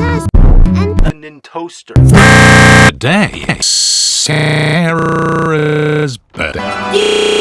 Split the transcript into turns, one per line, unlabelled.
says and
a Nintoaster.
Today, Sarah's birthday.